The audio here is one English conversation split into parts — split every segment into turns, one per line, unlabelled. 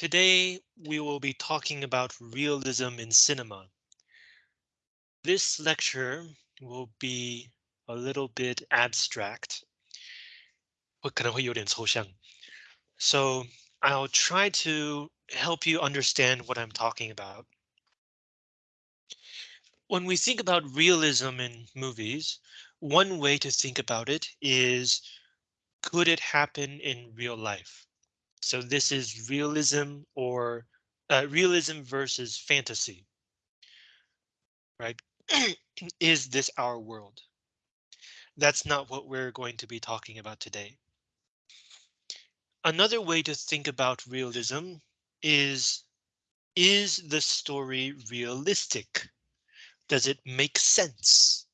Today we will be talking about realism in cinema. This lecture will be a little bit abstract. 会可能会有点抽象. So I'll try to help you understand what I'm talking about. When we think about realism in movies, one way to think about it is, could it happen in real life? So this is realism or uh, realism versus fantasy. Right? is this our world? That's not what we're going to be talking about today. Another way to think about realism is, is the story realistic? Does it make sense?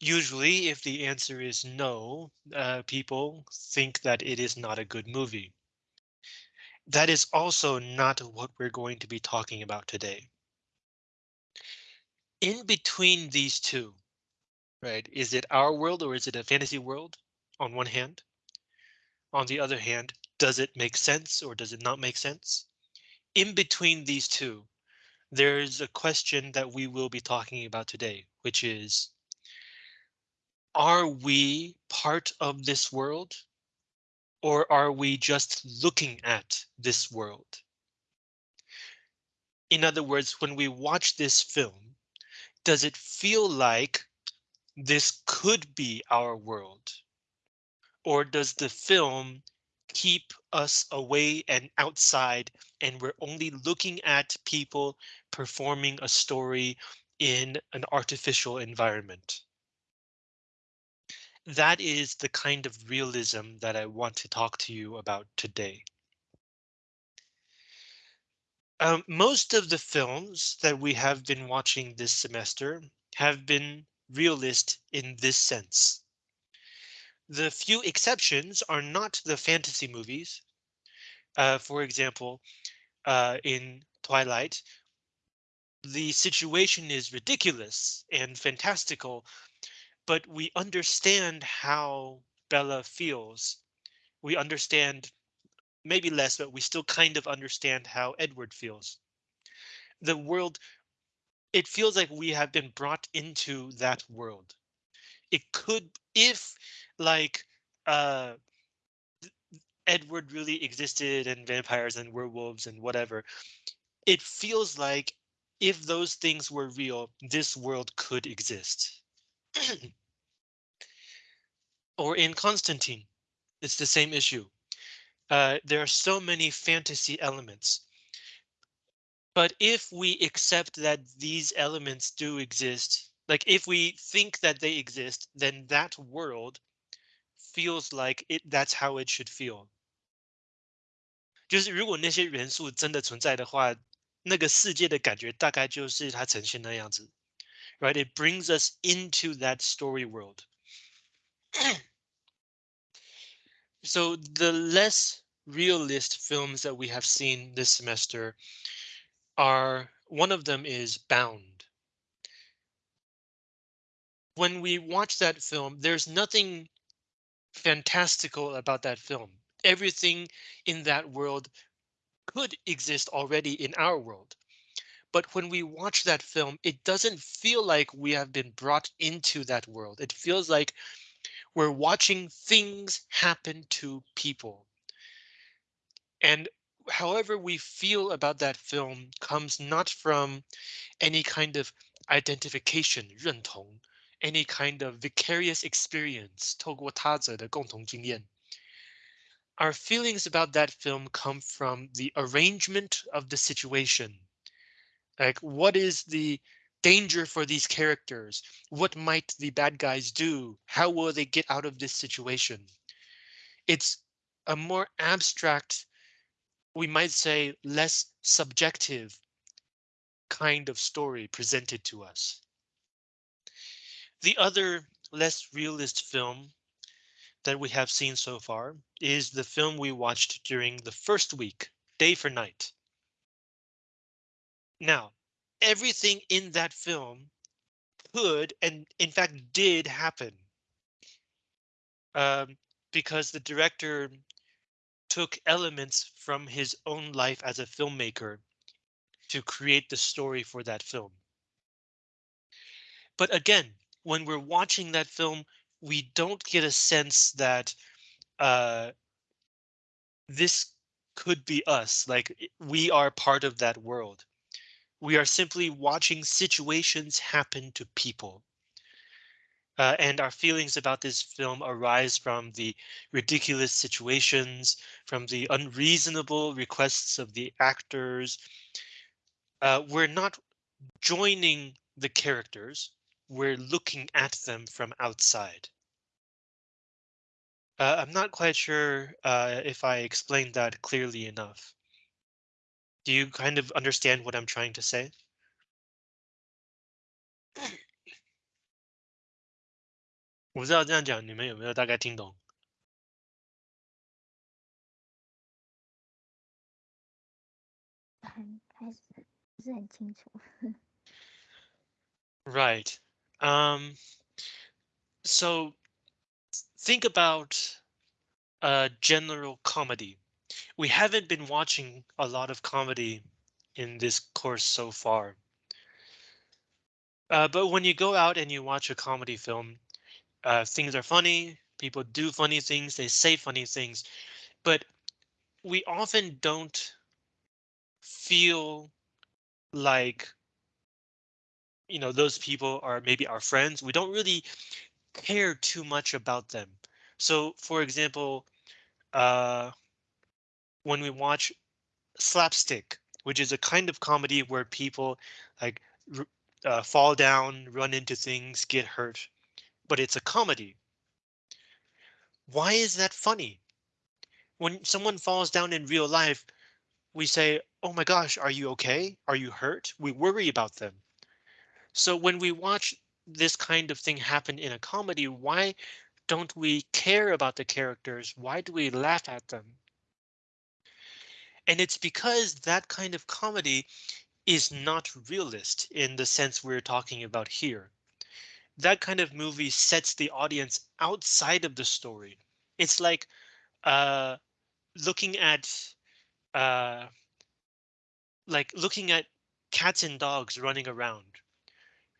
Usually, if the answer is no, uh, people think that it is not a good movie. That is also not what we're going to be talking about today. In between these two, right? Is it our world or is it a fantasy world on one hand? On the other hand, does it make sense or does it not make sense? In between these two, there's a question that we will be talking about today, which is, are we part of this world or are we just looking at this world? In other words, when we watch this film, does it feel like this could be our world? Or does the film keep us away and outside and we're only looking at people performing a story in an artificial environment? That is the kind of realism that I want to talk to you about today. Um, most of the films that we have been watching this semester have been realist in this sense. The few exceptions are not the fantasy movies. Uh, for example, uh, in Twilight, the situation is ridiculous and fantastical but we understand how Bella feels. We understand maybe less, but we still kind of understand how Edward feels. The world, it feels like we have been brought into that world. It could, if like uh, Edward really existed and vampires and werewolves and whatever, it feels like if those things were real, this world could exist. or in Constantine, it's the same issue. Uh, there are so many fantasy elements. But if we accept that these elements do exist, like if we think that they exist, then that world feels like it that's how it should feel. 就是如果那些元素真的存在的话，那个世界的感觉大概就是它呈现那样子。Right? It brings us into that story world. So the less realist films that we have seen this semester are one of them is Bound. When we watch that film, there's nothing fantastical about that film. Everything in that world could exist already in our world. But when we watch that film, it doesn't feel like we have been brought into that world. It feels like we're watching things happen to people. And however we feel about that film comes not from any kind of identification, 认同, any kind of vicarious experience, 透过他者的共同经验. Our feelings about that film come from the arrangement of the situation. Like what is the danger for these characters. What might the bad guys do? How will they get out of this situation? It's a more abstract, we might say less subjective kind of story presented to us. The other less realist film that we have seen so far is the film we watched during the first week, Day for Night. Now, everything in that film could and in fact did happen. Um, because the director took elements from his own life as a filmmaker to create the story for that film. But again, when we're watching that film, we don't get a sense that uh, this could be us, like we are part of that world. We are simply watching situations happen to people. Uh, and our feelings about this film arise from the ridiculous situations, from the unreasonable requests of the actors. Uh, we're not joining the characters, we're looking at them from outside. Uh, I'm not quite sure uh, if I explained that clearly enough. Do you kind of understand what I'm trying to say? 我不知道这样讲你们有没有大概听懂
很开始不是很清楚。
？Right. Um, so think about a general comedy. We haven't been watching a lot of comedy in this course so far. Uh, but when you go out and you watch a comedy film, uh, things are funny, people do funny things, they say funny things, but we often don't feel like you know those people are maybe our friends. We don't really care too much about them. So for example, uh, when we watch slapstick, which is a kind of comedy where people like uh, fall down, run into things, get hurt, but it's a comedy. Why is that funny? When someone falls down in real life, we say, oh my gosh, are you okay? Are you hurt? We worry about them. So when we watch this kind of thing happen in a comedy, why don't we care about the characters? Why do we laugh at them? And it's because that kind of comedy is not realist in the sense we're talking about here. That kind of movie sets the audience outside of the story. It's like uh, looking at uh, like looking at cats and dogs running around,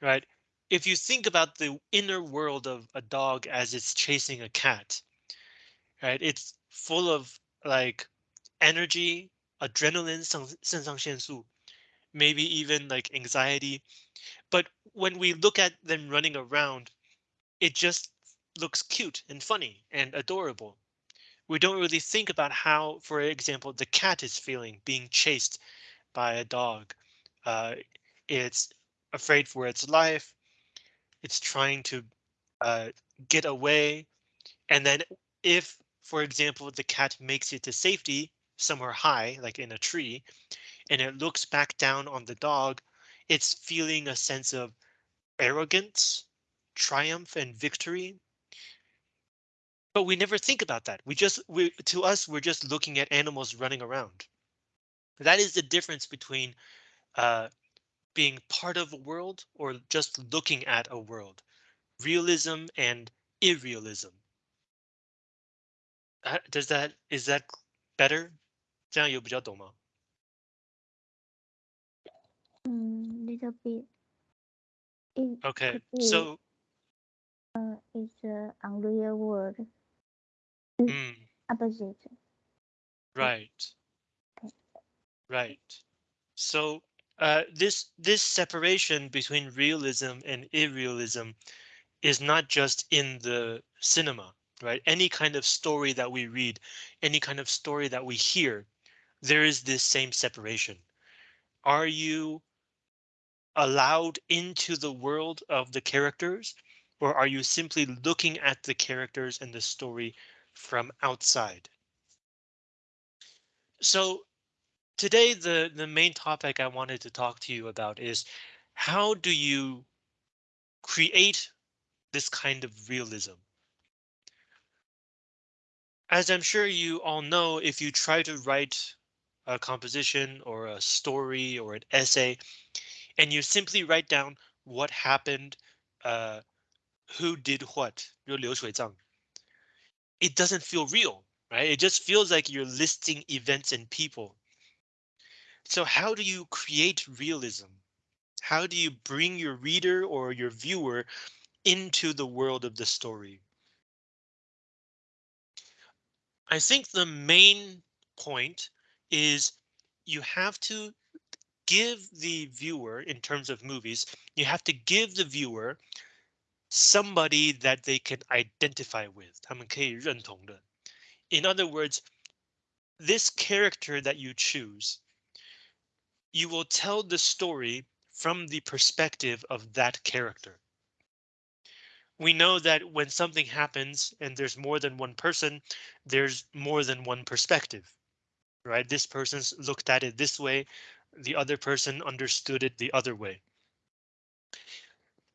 right? If you think about the inner world of a dog as it's chasing a cat, right? It's full of like energy, adrenaline, some sensation, maybe even like anxiety. But when we look at them running around, it just looks cute and funny and adorable. We don't really think about how, for example, the cat is feeling being chased by a dog. Uh, it's afraid for its life. It's trying to uh, get away. And then if, for example, the cat makes it to safety, somewhere high, like in a tree, and it looks back down on the dog, it's feeling a sense of arrogance, triumph, and victory. But we never think about that. We just, we, to us, we're just looking at animals running around. That is the difference between uh, being part of a world or just looking at a world. Realism and irrealism. Uh, does that, is that better? 这样有比较懂吗？
嗯，little bit. It
Okay,
could be,
so
uh, it's a unreal world
mm,
opposite.
right,
Okay.
right. So uh, this this separation between realism and irrealism is not just in the cinema, right? Any kind of story that we read, any kind of story that we hear, there is this same separation. Are you allowed into the world of the characters, or are you simply looking at the characters and the story from outside? So today, the, the main topic I wanted to talk to you about is how do you create this kind of realism? As I'm sure you all know, if you try to write a composition or a story or an essay, and you simply write down what happened, uh, who did what, 就流水账, it doesn't feel real. right? It just feels like you're listing events and people. So how do you create realism? How do you bring your reader or your viewer into the world of the story? I think the main point is you have to give the viewer in terms of movies, you have to give the viewer somebody that they can identify with. 他们可以认同的. In other words, this character that you choose, you will tell the story from the perspective of that character. We know that when something happens and there's more than one person, there's more than one perspective, right? This person's looked at it this way, the other person understood it the other way.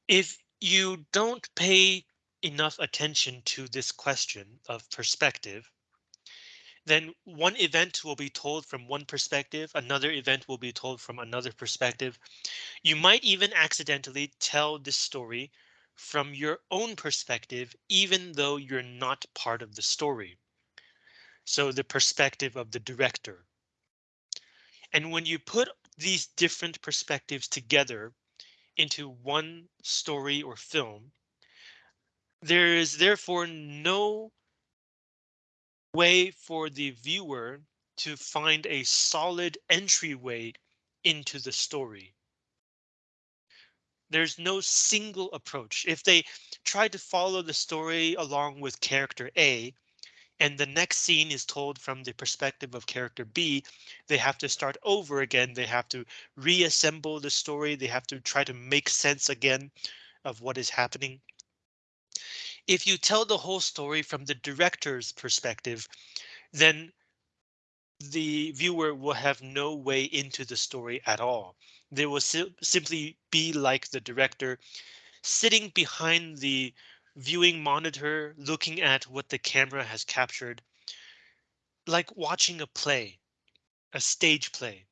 If you don't pay enough attention to this question of perspective, then one event will be told from one perspective, another event will be told from another perspective. You might even accidentally tell this story from your own perspective, even though you're not part of the story. So the perspective of the director. And when you put these different perspectives together into one story or film, there is therefore no way for the viewer to find a solid entryway into the story. There's no single approach. If they try to follow the story along with character A, and the next scene is told from the perspective of character B, they have to start over again. They have to reassemble the story. They have to try to make sense again of what is happening. If you tell the whole story from the director's perspective, then the viewer will have no way into the story at all. They will si simply be like the director sitting behind the viewing monitor, looking at what the camera has captured, like watching a play, a stage play.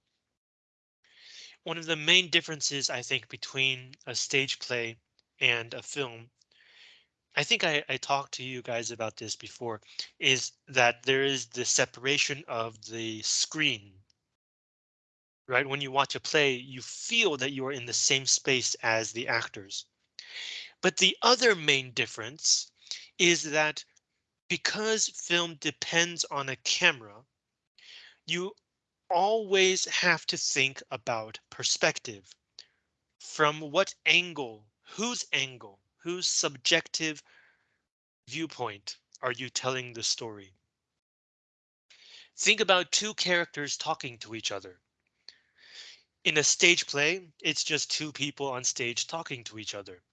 One of the main differences, I think, between a stage play and a film, I think I, I talked to you guys about this before, is that there is the separation of the screen. Right, when you watch a play, you feel that you are in the same space as the actors. But the other main difference is that because film depends on a camera, you always have to think about perspective. From what angle, whose angle, whose subjective viewpoint are you telling the story? Think about two characters talking to each other. In a stage play, it's just two people on stage talking to each other.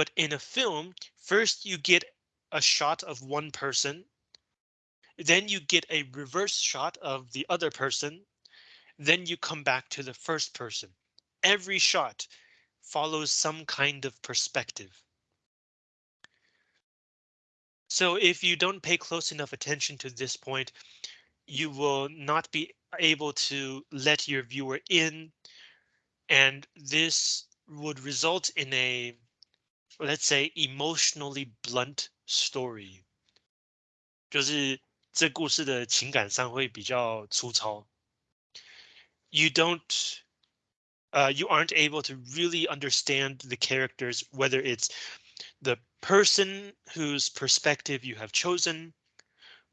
But in a film, first you get a shot of one person. Then you get a reverse shot of the other person. Then you come back to the first person. Every shot follows some kind of perspective. So if you don't pay close enough attention to this point, you will not be able to let your viewer in. And this would result in a let's say emotionally blunt story，就是这故事的情感上会比较粗糙。You don't, uh, you aren't able to really understand the characters, whether it's the person whose perspective you have chosen,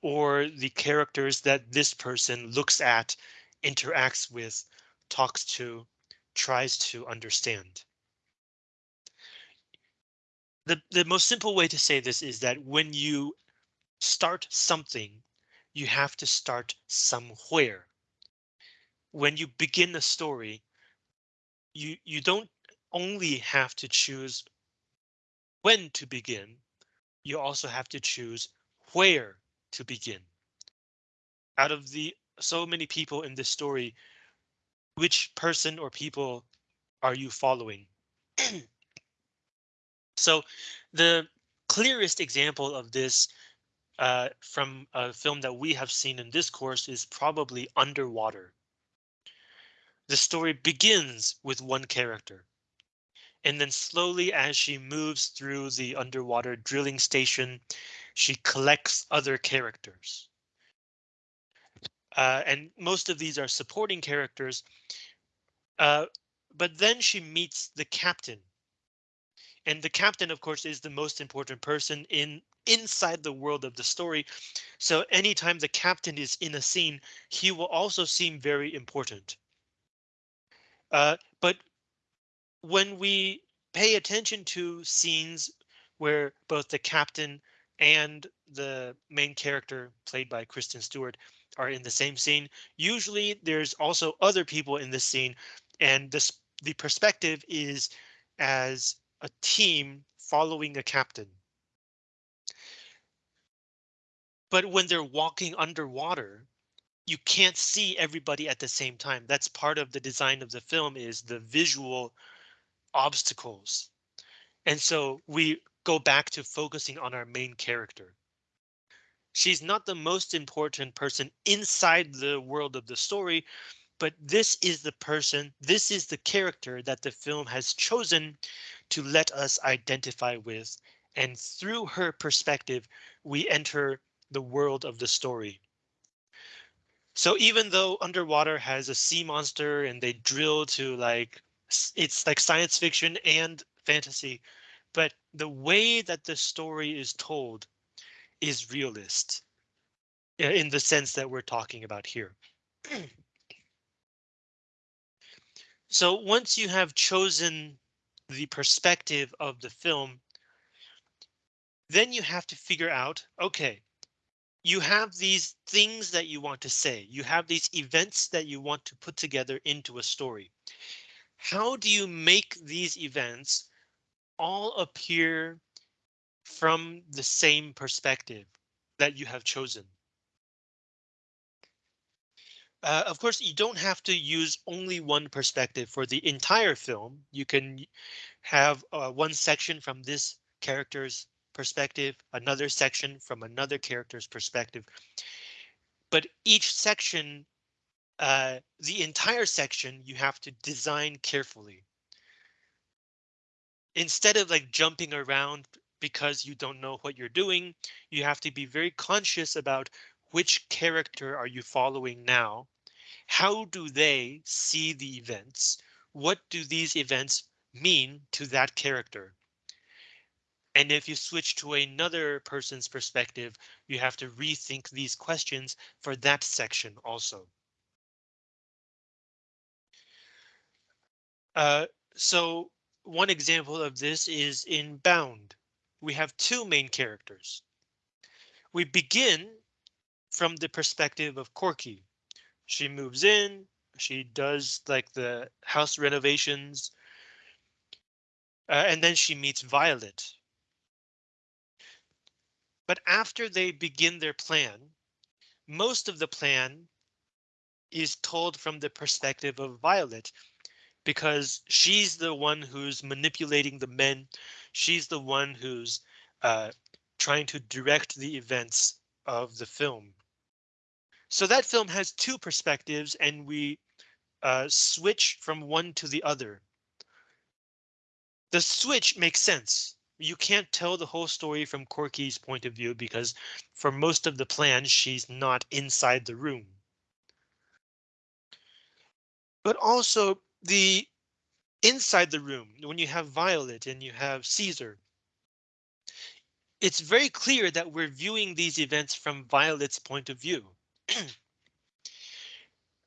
or the characters that this person looks at, interacts with, talks to, tries to understand the, the most simple way to say this is that when you start something, you have to start somewhere. When you begin a story, you, you don't only have to choose when to begin, you also have to choose where to begin. Out of the so many people in this story, which person or people are you following? So the clearest example of this uh, from a film that we have seen in this course is probably Underwater. The story begins with one character. And then slowly as she moves through the underwater drilling station, she collects other characters. Uh, and most of these are supporting characters. Uh, but then she meets the captain. And the captain, of course, is the most important person in inside the world of the story. So anytime the captain is in a scene, he will also seem very important. Uh, but when we pay attention to scenes where both the captain and the main character played by Kristen Stewart are in the same scene. Usually there's also other people in the scene and this the perspective is as a team following a captain. But when they're walking underwater, you can't see everybody at the same time. That's part of the design of the film is the visual obstacles. And so we go back to focusing on our main character. She's not the most important person inside the world of the story, but this is the person, this is the character that the film has chosen to let us identify with. And through her perspective, we enter the world of the story. So even though Underwater has a sea monster and they drill to like, it's like science fiction and fantasy, but the way that the story is told is realist in the sense that we're talking about here. so once you have chosen the perspective of the film, then you have to figure out, OK, you have these things that you want to say. You have these events that you want to put together into a story. How do you make these events all appear from the same perspective that you have chosen? Uh, of course, you don't have to use only one perspective for the entire film. You can have uh, one section from this character's perspective, another section from another character's perspective. But each section, uh, the entire section, you have to design carefully. Instead of like jumping around because you don't know what you're doing, you have to be very conscious about which character are you following now? How do they see the events? What do these events mean to that character? And if you switch to another person's perspective, you have to rethink these questions for that section also. Uh, so one example of this is in Bound. We have two main characters. We begin from the perspective of Corky. She moves in, she does like the house renovations, uh, and then she meets Violet, but after they begin their plan, most of the plan is told from the perspective of Violet because she's the one who's manipulating the men. She's the one who's uh, trying to direct the events of the film. So that film has two perspectives and we uh, switch from one to the other. The switch makes sense you can't tell the whole story from Corky's point of view because for most of the plan, she's not inside the room. But also the inside the room, when you have Violet and you have Caesar, it's very clear that we're viewing these events from Violet's point of view.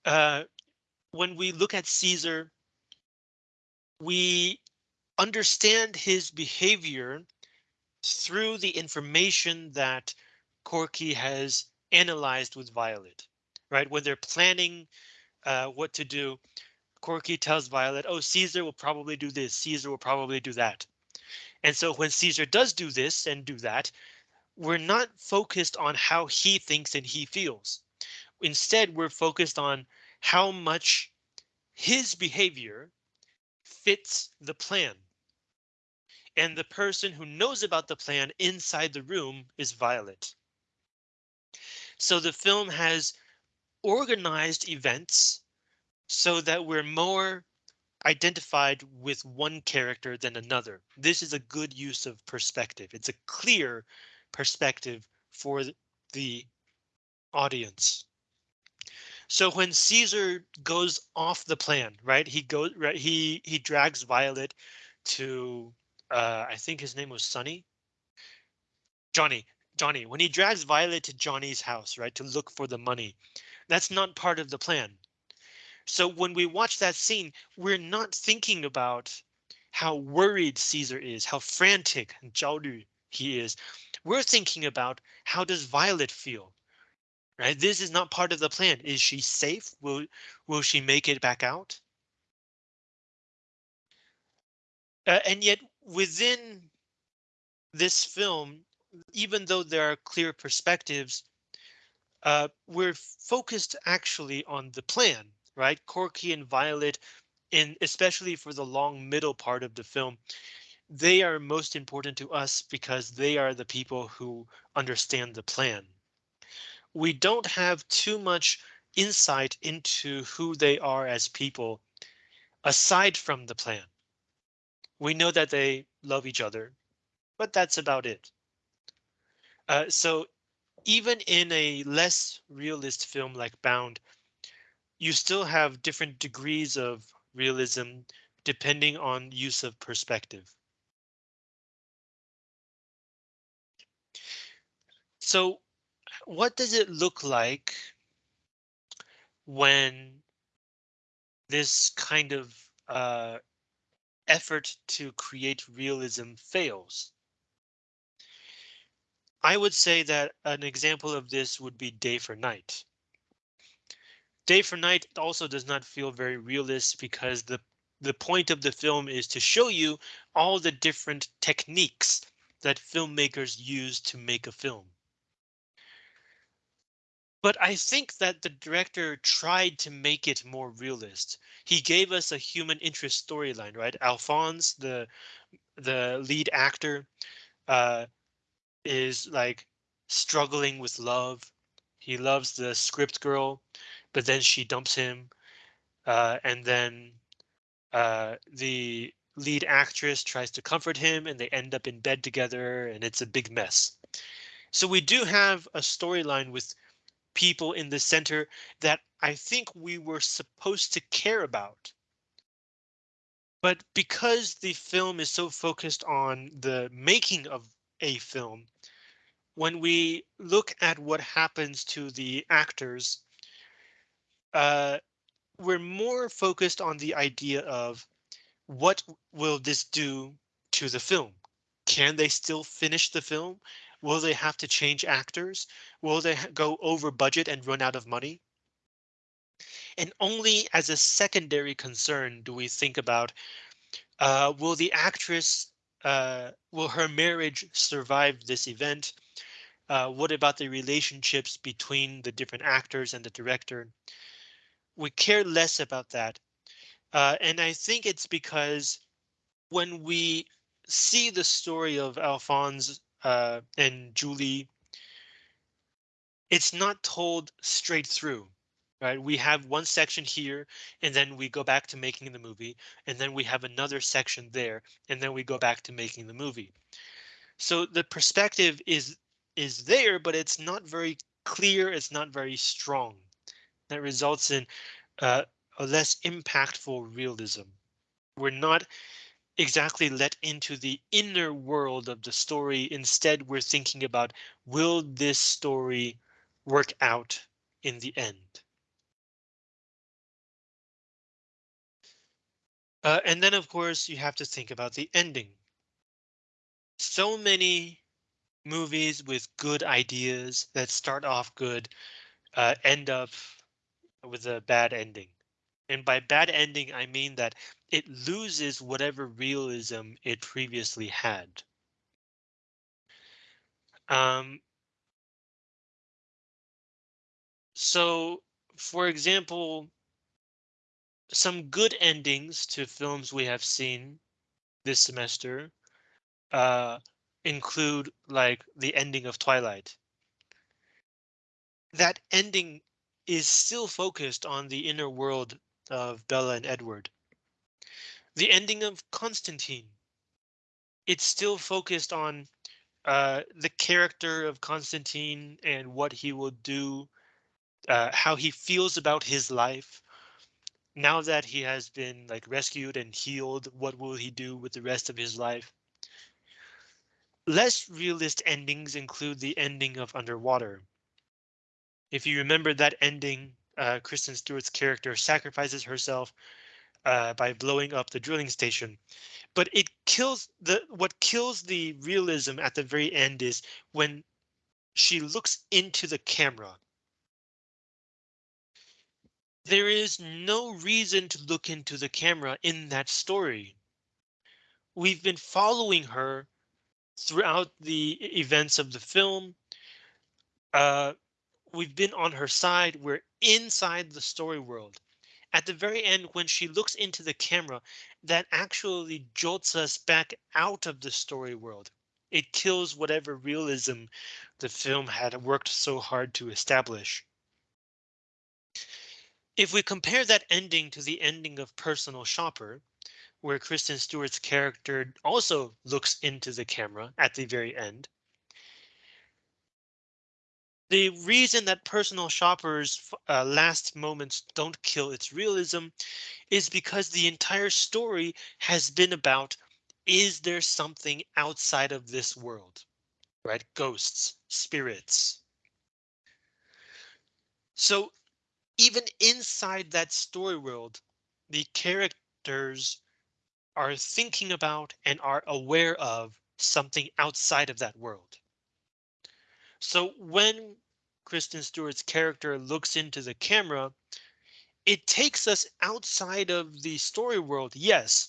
uh, when we look at Caesar, we understand his behavior through the information that Corky has analyzed with Violet, right? When they're planning uh, what to do, Corky tells Violet, oh, Caesar will probably do this, Caesar will probably do that. And so when Caesar does do this and do that, we're not focused on how he thinks and he feels. Instead, we're focused on how much his behavior fits the plan and the person who knows about the plan inside the room is Violet. So the film has organized events so that we're more identified with one character than another. This is a good use of perspective. It's a clear perspective for the audience. So when Caesar goes off the plan, right? He goes right. He he drags Violet to uh, I think his name was Sonny. Johnny. Johnny. When he drags Violet to Johnny's house, right, to look for the money, that's not part of the plan. So when we watch that scene, we're not thinking about how worried Caesar is, how frantic and he is. We're thinking about how does Violet feel? Right? This is not part of the plan. Is she safe? Will will she make it back out? Uh, and yet within this film, even though there are clear perspectives, uh, we're focused actually on the plan, right? Corky and Violet, and especially for the long middle part of the film, they are most important to us because they are the people who understand the plan. We don't have too much insight into who they are as people aside from the plan. We know that they love each other, but that's about it. Uh, so even in a less realist film like Bound, you still have different degrees of realism depending on use of perspective. So what does it look like when this kind of uh, effort to create realism fails? I would say that an example of this would be Day for Night. Day for Night also does not feel very realist because the the point of the film is to show you all the different techniques that filmmakers use to make a film. But I think that the director tried to make it more realist. He gave us a human interest storyline, right? Alphonse, the the lead actor, uh, is like struggling with love. He loves the script girl, but then she dumps him. Uh, and then uh, the lead actress tries to comfort him and they end up in bed together and it's a big mess. So we do have a storyline with people in the center that I think we were supposed to care about. But because the film is so focused on the making of a film, when we look at what happens to the actors, uh, we're more focused on the idea of what will this do to the film? Can they still finish the film? Will they have to change actors? Will they go over budget and run out of money? And only as a secondary concern do we think about uh, will the actress, uh, will her marriage survive this event? Uh, what about the relationships between the different actors and the director? We care less about that. Uh, and I think it's because when we see the story of Alphonse uh, and Julie, it's not told straight through, right? We have one section here, and then we go back to making the movie, and then we have another section there, and then we go back to making the movie. So the perspective is is there, but it's not very clear. It's not very strong. That results in uh, a less impactful realism. We're not exactly let into the inner world of the story. Instead, we're thinking about will this story work out in the end? Uh, and then, of course, you have to think about the ending. So many movies with good ideas that start off good uh, end up with a bad ending. And by bad ending, I mean that it loses whatever realism it previously had. Um, so, for example, some good endings to films we have seen this semester uh, include like the ending of Twilight. That ending is still focused on the inner world of Bella and Edward. The ending of Constantine. It's still focused on uh, the character of Constantine and what he will do uh, how he feels about his life. Now that he has been like rescued and healed, what will he do with the rest of his life? Less realist endings include the ending of Underwater. If you remember that ending, uh, Kristen Stewart's character sacrifices herself uh, by blowing up the drilling station. But it kills the what kills the realism at the very end is when she looks into the camera. There is no reason to look into the camera in that story. We've been following her throughout the events of the film. Uh, we've been on her side. We're inside the story world. At the very end, when she looks into the camera, that actually jolts us back out of the story world. It kills whatever realism the film had worked so hard to establish. If we compare that ending to the ending of Personal Shopper, where Kristen Stewart's character also looks into the camera at the very end. The reason that personal shoppers uh, last moments don't kill its realism is because the entire story has been about is there something outside of this world, right? Ghosts, spirits. So even inside that story world, the characters are thinking about and are aware of something outside of that world. So when Kristen Stewart's character looks into the camera, it takes us outside of the story world, yes,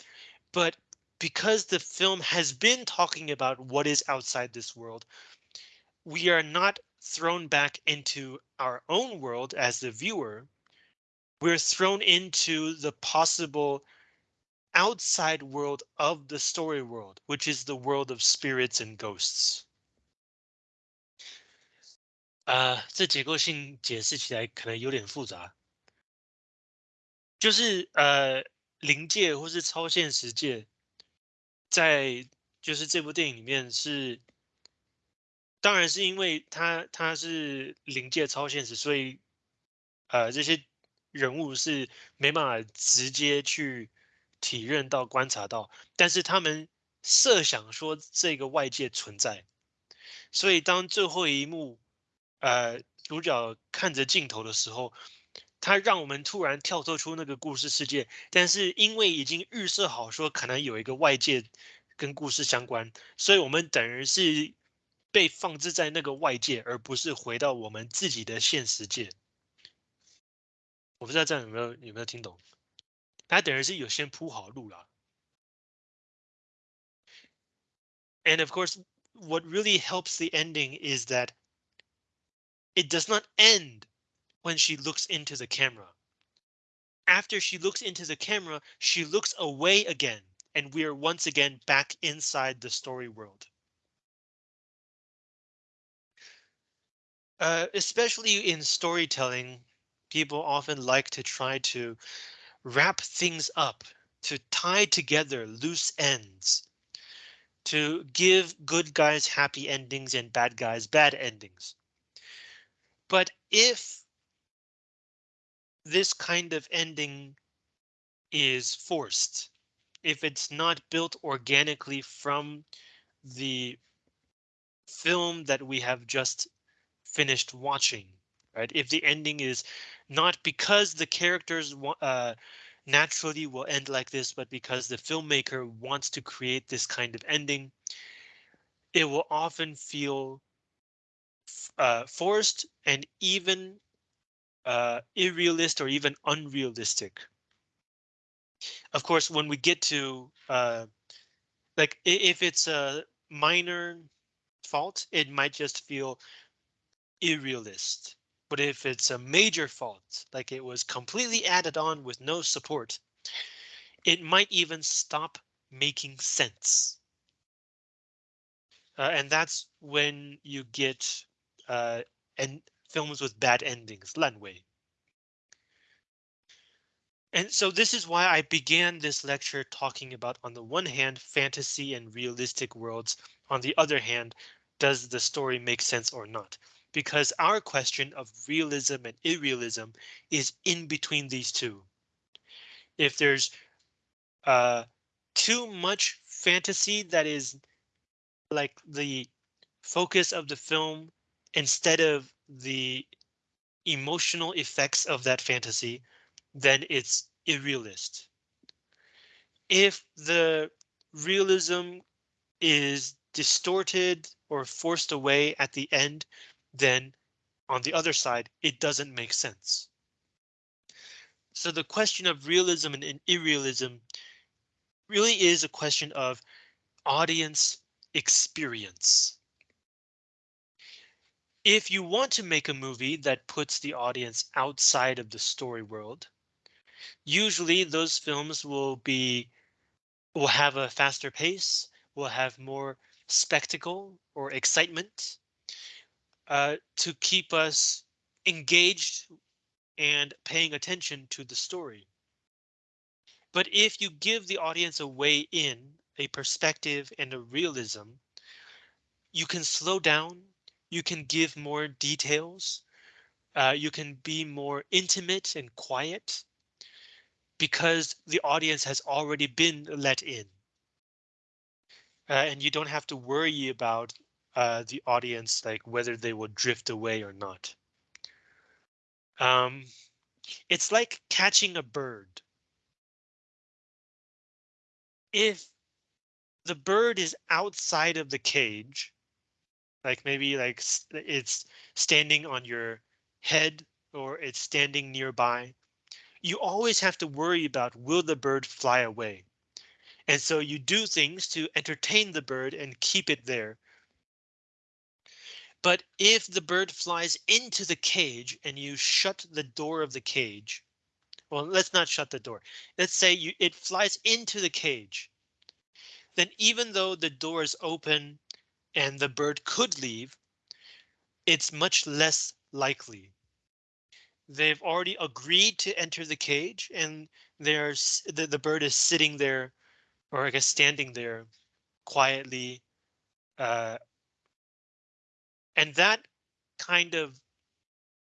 but because the film has been talking about what is outside this world, we are not thrown back into our own world as the viewer. We're thrown into the possible outside world of the story world, which is the world of spirits and ghosts. 啊，这结构性解释起来可能有点复杂。就是呃，灵界或是超现实界，在就是这部电影里面是，当然是因为它它是灵界超现实，所以呃这些人物是没办法直接去。体认到、观察到，但是他们设想说这个外界存在，所以当最后一幕，呃，主角看着镜头的时候，他让我们突然跳脱出那个故事世界，但是因为已经预设好说可能有一个外界跟故事相关，所以我们等于是被放置在那个外界，而不是回到我们自己的现实界。我不知道这样有没有有没有听懂？他等于是有先铺好路了。And of course, what really helps the ending is that it does not end when she looks into the camera. After she looks into the camera, she looks away again, and we are once again back inside the story world. Uh, especially in storytelling, people often like to try to wrap things up, to tie together loose ends, to give good guys happy endings and bad guys bad endings. But if this kind of ending is forced, if it's not built organically from the film that we have just finished watching, right? If the ending is not because the characters uh, naturally will end like this, but because the filmmaker wants to create this kind of ending, it will often feel uh, forced and even uh, or even unrealistic. Of course, when we get to uh, like if it's a minor fault, it might just feel irrealist. But if it's a major fault, like it was completely added on with no support, it might even stop making sense. Uh, and that's when you get uh, and films with bad endings, 烂尾. And so this is why I began this lecture talking about, on the one hand, fantasy and realistic worlds. On the other hand, does the story make sense or not? because our question of realism and irrealism is in between these two. If there's uh, too much fantasy that is like the focus of the film instead of the emotional effects of that fantasy, then it's irrealist. If the realism is distorted or forced away at the end, then on the other side, it doesn't make sense. So the question of realism and irrealism really is a question of audience experience. If you want to make a movie that puts the audience outside of the story world, usually those films will be will have a faster pace, will have more spectacle or excitement uh, to keep us engaged and paying attention to the story. But if you give the audience a way in, a perspective and a realism, you can slow down, you can give more details, uh, you can be more intimate and quiet because the audience has already been let in. Uh, and you don't have to worry about uh, the audience, like whether they will drift away or not. Um, it's like catching a bird if the bird is outside of the cage, like maybe like it's standing on your head or it's standing nearby, you always have to worry about will the bird fly away? And so you do things to entertain the bird and keep it there. But if the bird flies into the cage and you shut the door of the cage, well, let's not shut the door. Let's say you, it flies into the cage. Then even though the door is open and the bird could leave, it's much less likely. They've already agreed to enter the cage and there's the, the bird is sitting there or I guess standing there quietly. Uh, and that kind of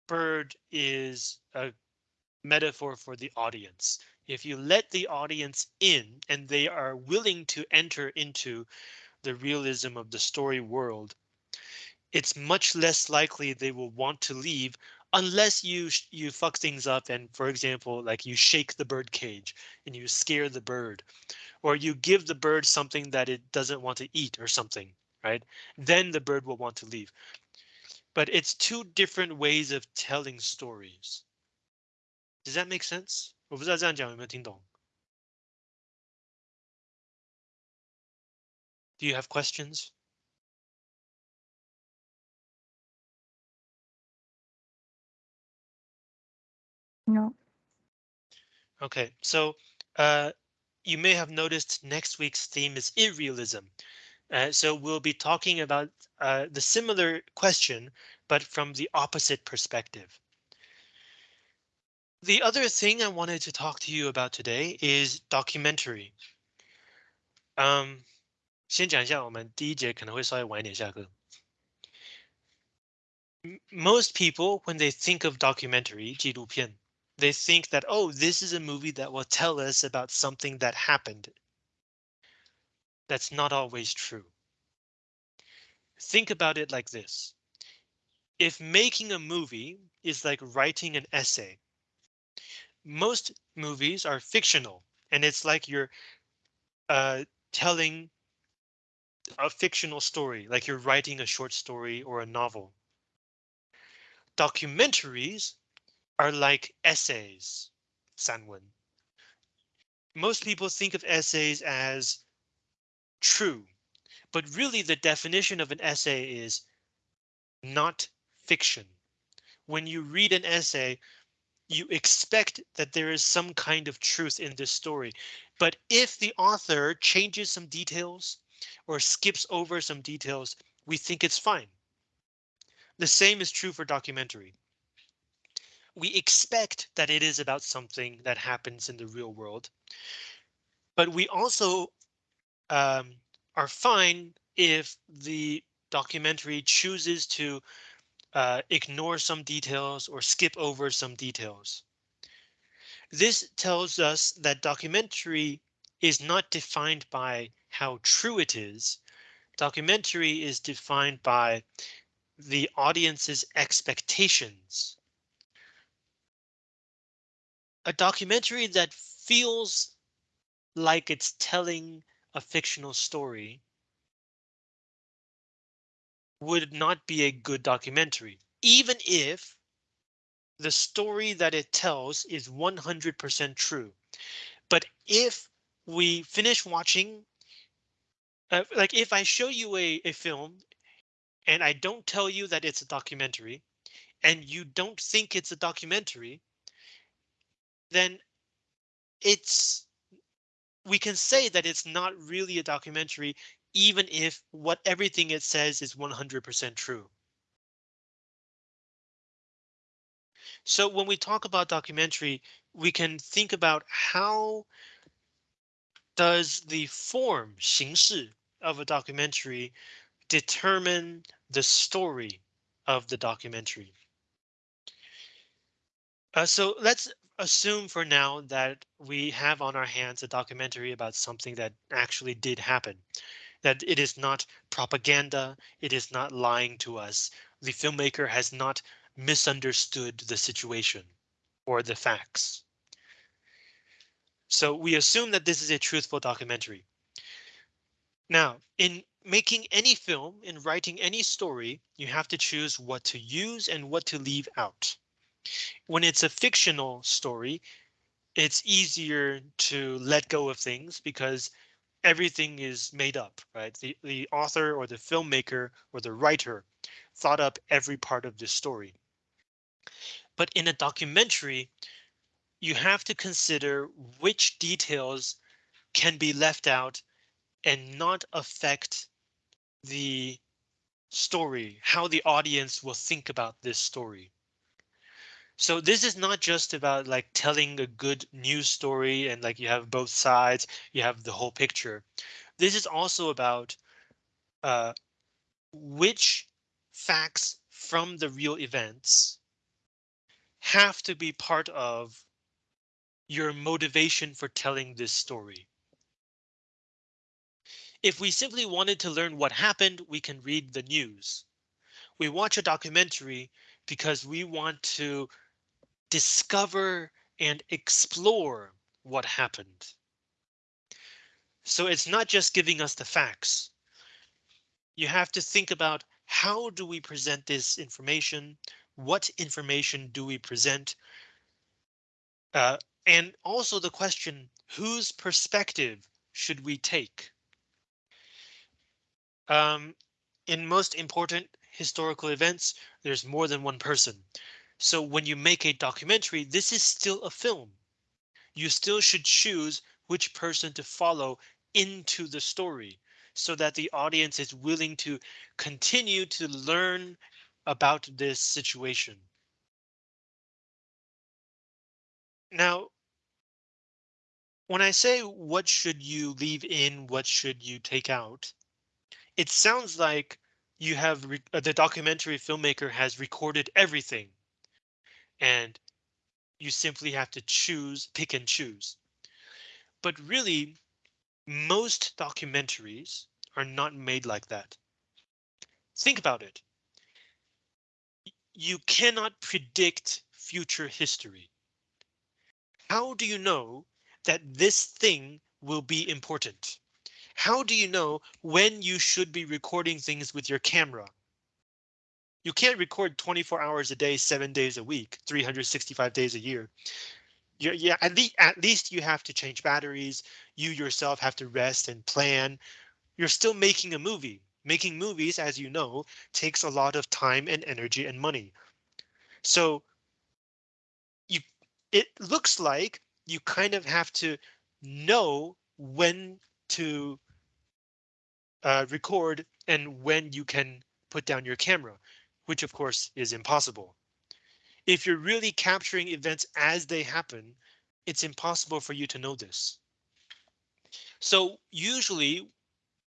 bird is a metaphor for the audience. If you let the audience in and they are willing to enter into the realism of the story world, it's much less likely they will want to leave unless you you fuck things up and for example like you shake the bird cage and you scare the bird or you give the bird something that it doesn't want to eat or something right then the bird will want to leave but it's two different ways of telling stories does that make sense? 我不知道这样讲有没有听懂。 Do you have questions?
No.
Okay, so uh, you may have noticed next week's theme is irrealism. Uh, so we'll be talking about uh, the similar question, but from the opposite perspective. The other thing I wanted to talk to you about today is documentary. Um, 先讲一下，我们第一节可能会稍微晚一点下课。Most people, when they think of documentary 纪录片, they think that oh, this is a movie that will tell us about something that happened. That's not always true. Think about it like this. If making a movie is like writing an essay, most movies are fictional and it's like you're uh, telling a fictional story, like you're writing a short story or a novel. Documentaries are like essays, sanwen. Most people think of essays as true, but really the definition of an essay is not fiction. When you read an essay, you expect that there is some kind of truth in this story. But if the author changes some details or skips over some details, we think it's fine. The same is true for documentary. We expect that it is about something that happens in the real world. But we also um, are fine if the documentary chooses to uh, ignore some details or skip over some details. This tells us that documentary is not defined by how true it is. Documentary is defined by the audience's expectations. A documentary that feels like it's telling a fictional story would not be a good documentary, even if the story that it tells is 100% true. But if we finish watching, uh, like if I show you a, a film and I don't tell you that it's a documentary and you don't think it's a documentary, then it's we can say that it's not really a documentary, even if what everything it says is 100% true. So when we talk about documentary, we can think about how does the form 形式 of a documentary determine the story of the documentary. Uh, so let's assume for now that we have on our hands a documentary about something that actually did happen, that it is not propaganda, it is not lying to us. The filmmaker has not misunderstood the situation or the facts. So we assume that this is a truthful documentary. Now, in making any film, in writing any story, you have to choose what to use and what to leave out. When it's a fictional story, it's easier to let go of things because everything is made up, right? The, the author or the filmmaker or the writer thought up every part of the story. But in a documentary, you have to consider which details can be left out and not affect the story, how the audience will think about this story. So this is not just about like telling a good news story and like you have both sides, you have the whole picture. This is also about uh, which facts from the real events have to be part of your motivation for telling this story. If we simply wanted to learn what happened, we can read the news. We watch a documentary because we want to discover and explore what happened. So it's not just giving us the facts. You have to think about how do we present this information? What information do we present? Uh, and also the question, whose perspective should we take? Um, in most important historical events, there's more than one person. So when you make a documentary, this is still a film. You still should choose which person to follow into the story so that the audience is willing to continue to learn about this situation. Now, when I say what should you leave in, what should you take out, it sounds like you have uh, the documentary filmmaker has recorded everything and you simply have to choose, pick and choose. But really, most documentaries are not made like that. Think about it. You cannot predict future history. How do you know that this thing will be important? How do you know when you should be recording things with your camera? You can't record 24 hours a day, seven days a week, 365 days a year. You're, yeah, at least at least you have to change batteries. You yourself have to rest and plan. You're still making a movie. Making movies, as you know, takes a lot of time and energy and money. So you it looks like you kind of have to know when to uh, record and when you can put down your camera which of course is impossible. If you're really capturing events as they happen, it's impossible for you to know this. So usually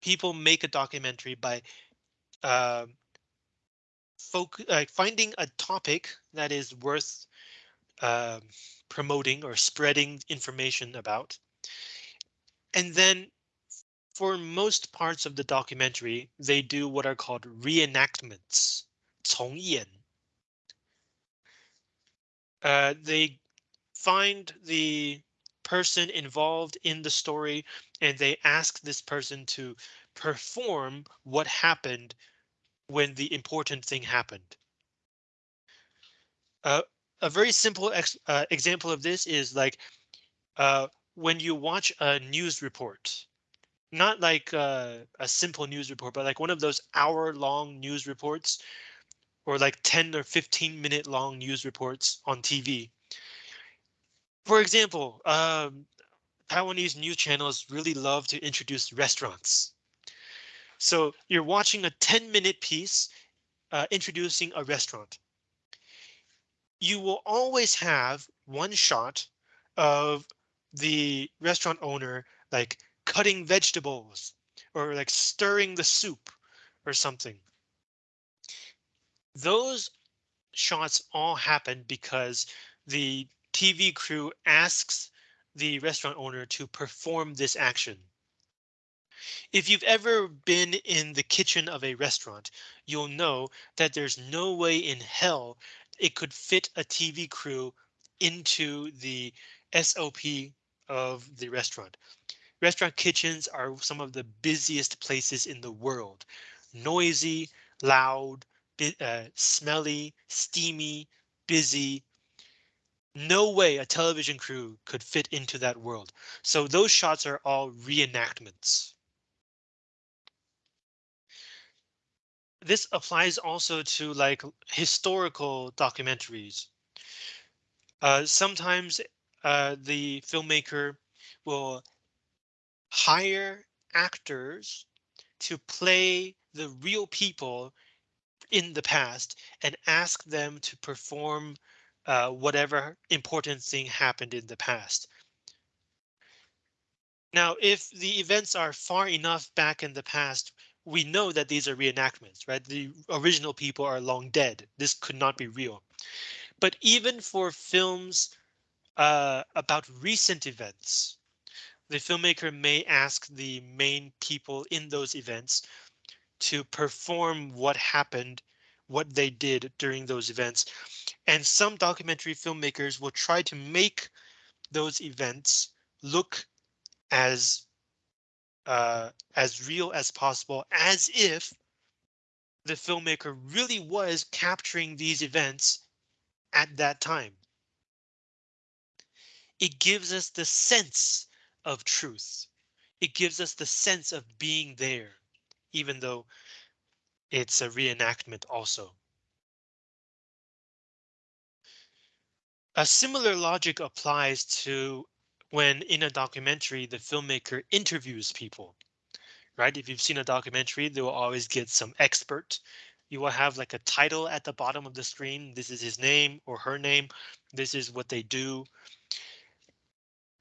people make a documentary by uh, uh, finding a topic that is worth uh, promoting or spreading information about. And then for most parts of the documentary, they do what are called reenactments, 重演. Uh, they find the person involved in the story and they ask this person to perform what happened when the important thing happened. Uh, a very simple ex uh, example of this is like uh, when you watch a news report, not like uh, a simple news report, but like one of those hour long news reports or like 10 or 15 minute long news reports on TV. For example, um, Taiwanese news channels really love to introduce restaurants. So you're watching a 10 minute piece uh, introducing a restaurant. You will always have one shot of the restaurant owner like cutting vegetables or like stirring the soup or something. Those shots all happen because the TV crew asks the restaurant owner to perform this action. If you've ever been in the kitchen of a restaurant, you'll know that there's no way in hell it could fit a TV crew into the SOP of the restaurant. Restaurant kitchens are some of the busiest places in the world. Noisy, loud, uh, smelly, steamy, busy. No way a television crew could fit into that world. So those shots are all reenactments. This applies also to like historical documentaries. Uh, sometimes uh, the filmmaker will hire actors to play the real people in the past and ask them to perform uh, whatever important thing happened in the past. Now, if the events are far enough back in the past, we know that these are reenactments, right? The original people are long dead. This could not be real. But even for films uh, about recent events. The filmmaker may ask the main people in those events to perform what happened, what they did during those events. And some documentary filmmakers will try to make those events look as uh, as real as possible, as if the filmmaker really was capturing these events at that time it gives us the sense of truth. It gives us the sense of being there, even though it's a reenactment also. A similar logic applies to when in a documentary, the filmmaker interviews people, right? If you've seen a documentary, they will always get some expert. You will have like a title at the bottom of the screen. This is his name or her name. This is what they do.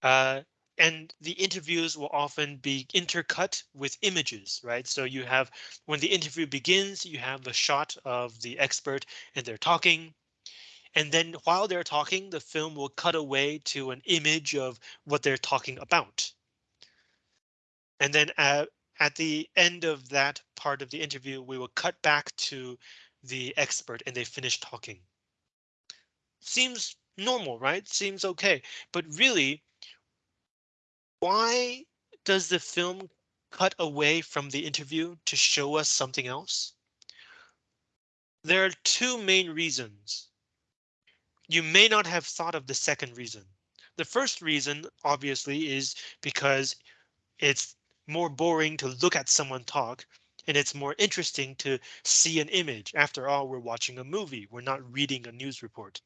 Uh, and the interviews will often be intercut with images, right? So you have when the interview begins, you have a shot of the expert and they're talking. And then while they're talking, the film will cut away to an image of what they're talking about. And then uh, at the end of that part of the interview, we will cut back to the expert and they finish talking. Seems normal, right? Seems okay. But really, why does the film cut away from the interview to show us something else? There are two main reasons. You may not have thought of the second reason. The first reason, obviously, is because it's more boring to look at someone talk and it's more interesting to see an image. After all, we're watching a movie. We're not reading a news report.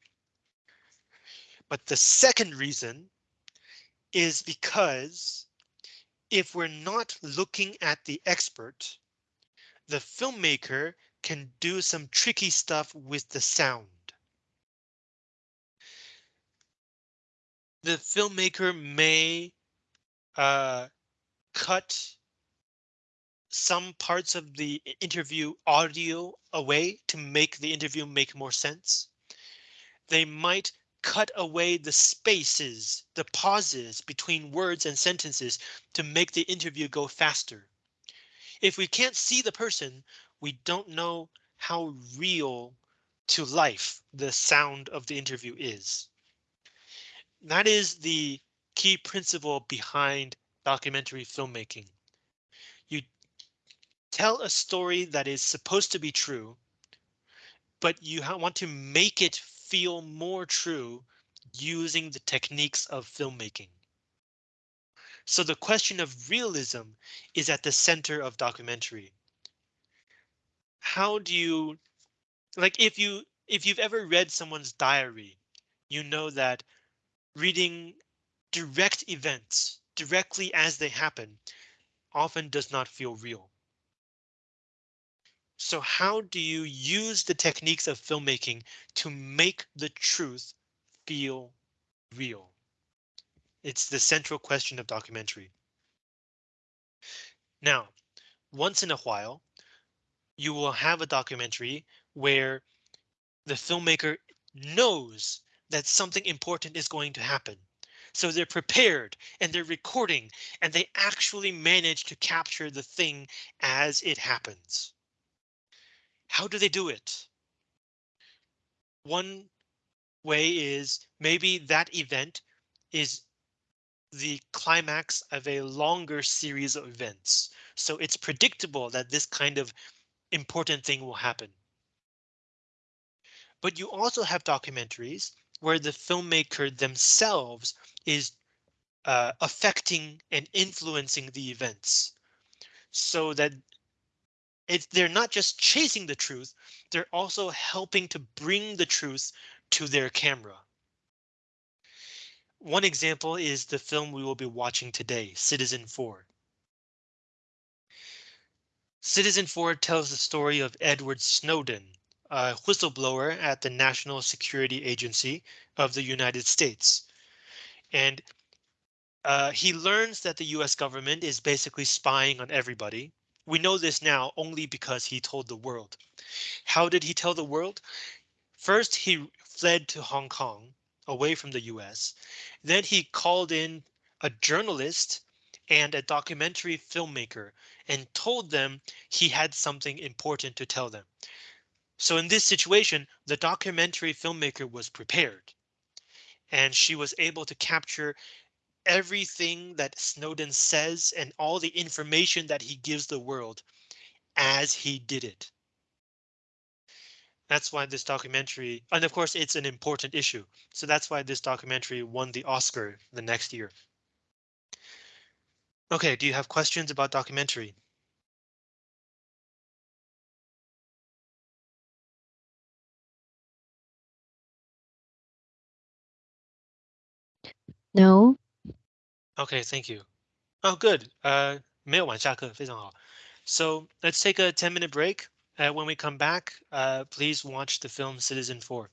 But the second reason is because if we're not looking at the expert, the filmmaker can do some tricky stuff with the sound. The filmmaker may uh, cut some parts of the interview audio away to make the interview make more sense. They might cut away the spaces, the pauses between words and sentences to make the interview go faster. If we can't see the person, we don't know how real to life the sound of the interview is. That is the key principle behind documentary filmmaking. You tell a story that is supposed to be true, but you want to make it feel more true using the techniques of filmmaking. So the question of realism is at the center of documentary. How do you like if you if you've ever read someone's diary, you know that reading direct events directly as they happen often does not feel real. So how do you use the techniques of filmmaking to make the truth feel real? It's the central question of documentary. Now, once in a while, you will have a documentary where the filmmaker knows that something important is going to happen. So they're prepared and they're recording and they actually manage to capture the thing as it happens. How do they do it? One way is maybe that event is the climax of a longer series of events. So it's predictable that this kind of important thing will happen. But you also have documentaries where the filmmaker themselves is uh, affecting and influencing the events so that it's they're not just chasing the truth, they're also helping to bring the truth to their camera. One example is the film we will be watching today, Citizenfour. Citizenfour tells the story of Edward Snowden, a whistleblower at the National Security Agency of the United States. And uh, he learns that the US government is basically spying on everybody. We know this now only because he told the world. How did he tell the world? First, he fled to Hong Kong away from the US. Then he called in a journalist and a documentary filmmaker and told them he had something important to tell them. So in this situation, the documentary filmmaker was prepared and she was able to capture everything that Snowden says and all the information that he gives the world as he did it. That's why this documentary, and of course it's an important issue. So that's why this documentary won the Oscar the next year. OK, do you have questions about documentary?
No.
Okay, thank you. Oh, good. Uh, so let's take a 10 minute break. Uh, when we come back, uh, please watch the film Citizenfour.